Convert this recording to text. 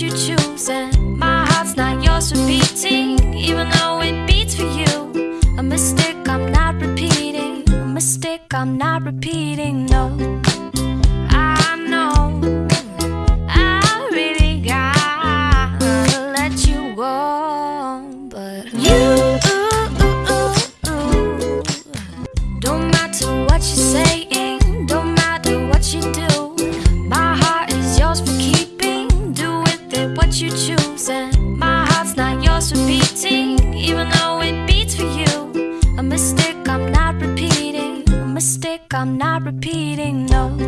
you choose. And my heart's not yours for beating, even though it beats for you. A mistake I'm not repeating. A mistake I'm not repeating, no. I know I really gotta let you go, but you don't matter what you're saying, my heart's not yours for beating, even though it beats for you. A mistake I'm not repeating, a mistake I'm not repeating, no.